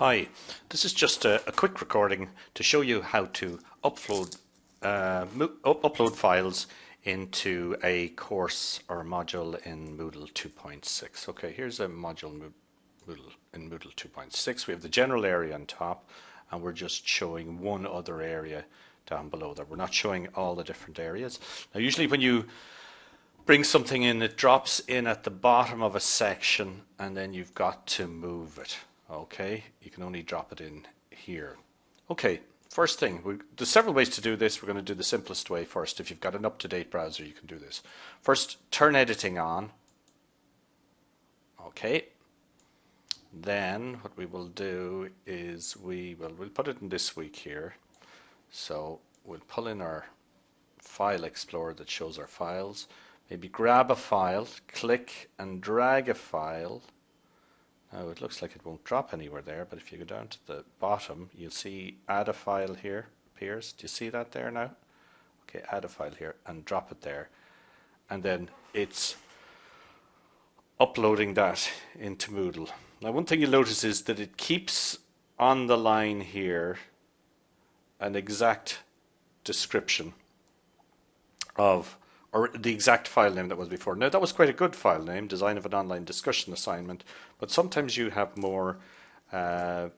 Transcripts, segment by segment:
Hi, this is just a, a, quick recording to show you how to upload uh, upload files into a course or module in Moodle 2.6. Okay, here's a module Moodle in Moodle 2.6. We have the general area on top and we're just showing one other area down below there. We're not showing all the different areas. Now usually when you bring something in, it drops in at the bottom of a section and then you've got to move it okay you can only drop it in here. Okay first thing we, there's several ways to do this. We're going to do the simplest way first. If you've got an up-to-date browser you can do this. First turn editing on. Okay. Then what we will do is we will we'll put it in this week here. So we'll pull in our file explorer that shows our files. Maybe grab a file click and drag a file now it looks like it won't drop anywhere there, but if you go down to the bottom, you'll see add a file here appears. Do you see that there now? Okay, add a file here and drop it there. And then it's uploading that into Moodle. Now one thing you'll notice is that it keeps on the line here an exact description of or the exact file name that was before. Now that was quite a good file name, design of an online discussion assignment, but sometimes you have more uh,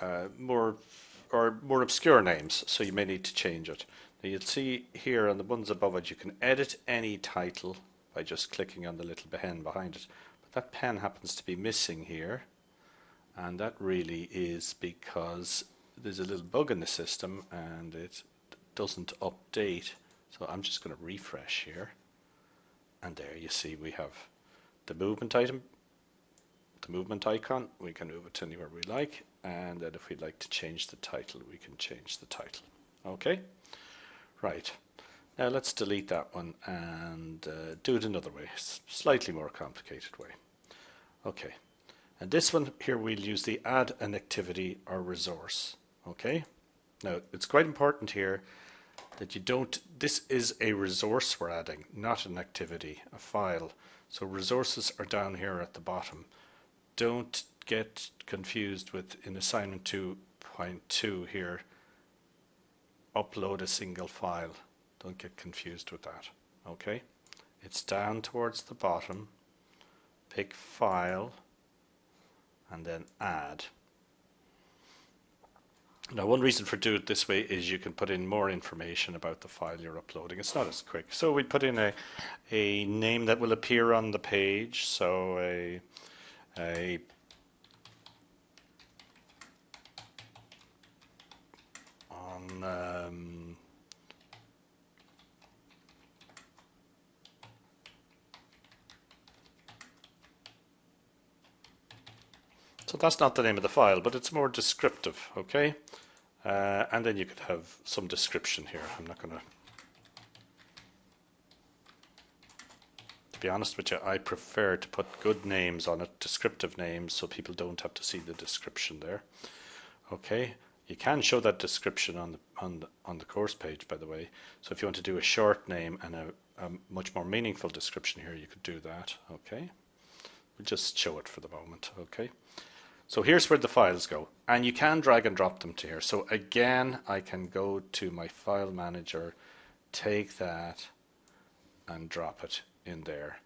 uh, more or more obscure names, so you may need to change it. Now you'll see here on the ones above it, you can edit any title by just clicking on the little pen behind it. But that pen happens to be missing here, and that really is because there's a little bug in the system and it doesn't update so I'm just going to refresh here. And there you see we have the movement item, the movement icon. We can move it anywhere we like. And then if we'd like to change the title, we can change the title. Okay? Right. Now let's delete that one and uh, do it another way, slightly more complicated way. Okay. And this one here we'll use the add an activity or resource. Okay. Now it's quite important here that you don't, this is a resource we're adding, not an activity, a file. So resources are down here at the bottom. Don't get confused with in assignment 2.2 here, upload a single file. Don't get confused with that. Okay? It's down towards the bottom. Pick file and then add. Now one reason for doing it this way is you can put in more information about the file you're uploading. It's not as quick. So we put in a, a name that will appear on the page. So a, a on um, That's not the name of the file, but it's more descriptive, okay? Uh, and then you could have some description here. I'm not going to... To be honest with you, I prefer to put good names on it, descriptive names, so people don't have to see the description there. Okay, you can show that description on the on the, on the course page, by the way. So if you want to do a short name and a, a much more meaningful description here, you could do that. Okay, we'll just show it for the moment. Okay. So here's where the files go. And you can drag and drop them to here. So again, I can go to my file manager, take that and drop it in there.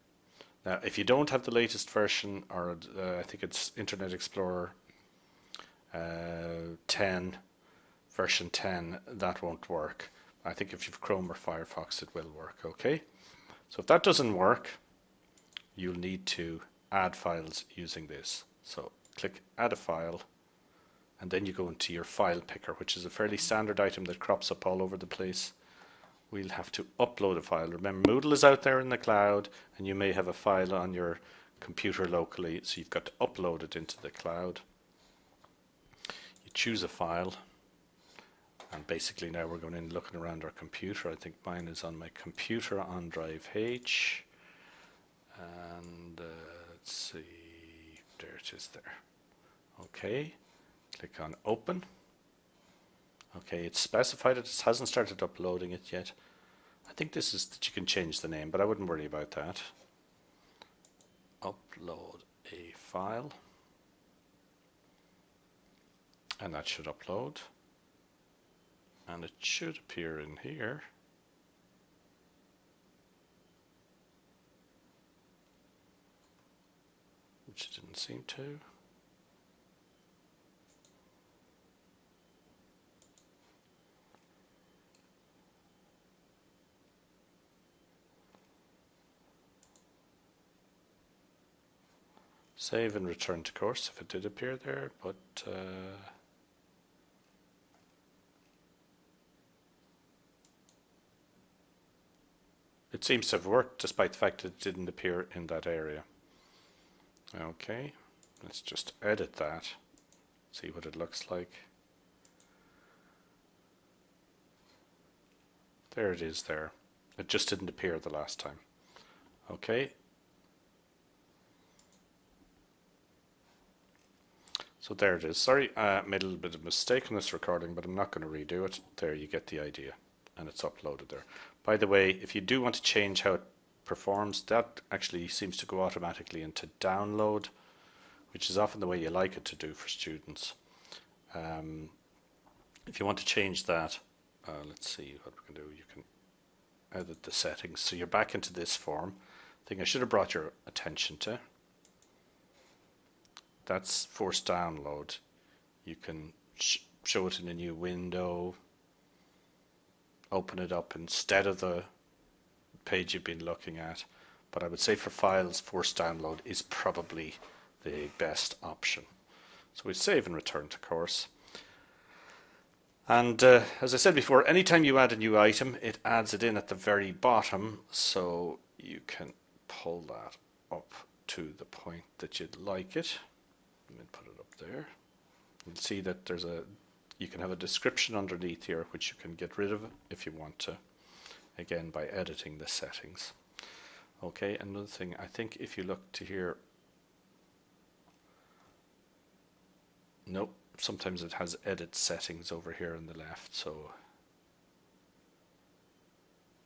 Now, if you don't have the latest version, or uh, I think it's Internet Explorer uh, 10, version 10, that won't work. I think if you've Chrome or Firefox, it will work, okay? So if that doesn't work, you'll need to add files using this. So click add a file and then you go into your file picker which is a fairly standard item that crops up all over the place. We'll have to upload a file. Remember Moodle is out there in the cloud and you may have a file on your computer locally so you've got to upload it into the cloud. You choose a file and basically now we're going in looking around our computer. I think mine is on my computer on drive H and uh, let's see there it is there Okay, click on open. Okay, it's specified it hasn't started uploading it yet. I think this is that you can change the name, but I wouldn't worry about that. Upload a file. and that should upload and it should appear in here which it didn't seem to Save and return to course if it did appear there, but uh, it seems to have worked despite the fact that it didn't appear in that area. Okay, let's just edit that, see what it looks like. There it is there. It just didn't appear the last time. Okay, So there it is. Sorry, I made a little bit of mistake in this recording, but I'm not going to redo it. There you get the idea, and it's uploaded there. By the way, if you do want to change how it performs, that actually seems to go automatically into download, which is often the way you like it to do for students. Um, if you want to change that, uh, let's see what we can do. You can edit the settings. So you're back into this form. thing I should have brought your attention to that's forced download. You can sh show it in a new window, open it up instead of the page you've been looking at. But I would say for files, forced download is probably the best option. So we save and return to course. And uh, as I said before, anytime you add a new item, it adds it in at the very bottom, so you can pull that up to the point that you'd like it and put it up there. You'll see that there's a you can have a description underneath here which you can get rid of if you want to again by editing the settings okay another thing I think if you look to here nope sometimes it has edit settings over here on the left so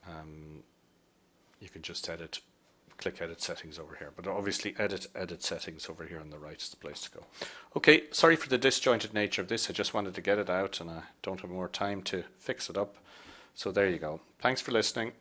um, you can just edit click edit settings over here but obviously edit edit settings over here on the right is the place to go. Okay sorry for the disjointed nature of this. I just wanted to get it out and I don't have more time to fix it up. So there you go. Thanks for listening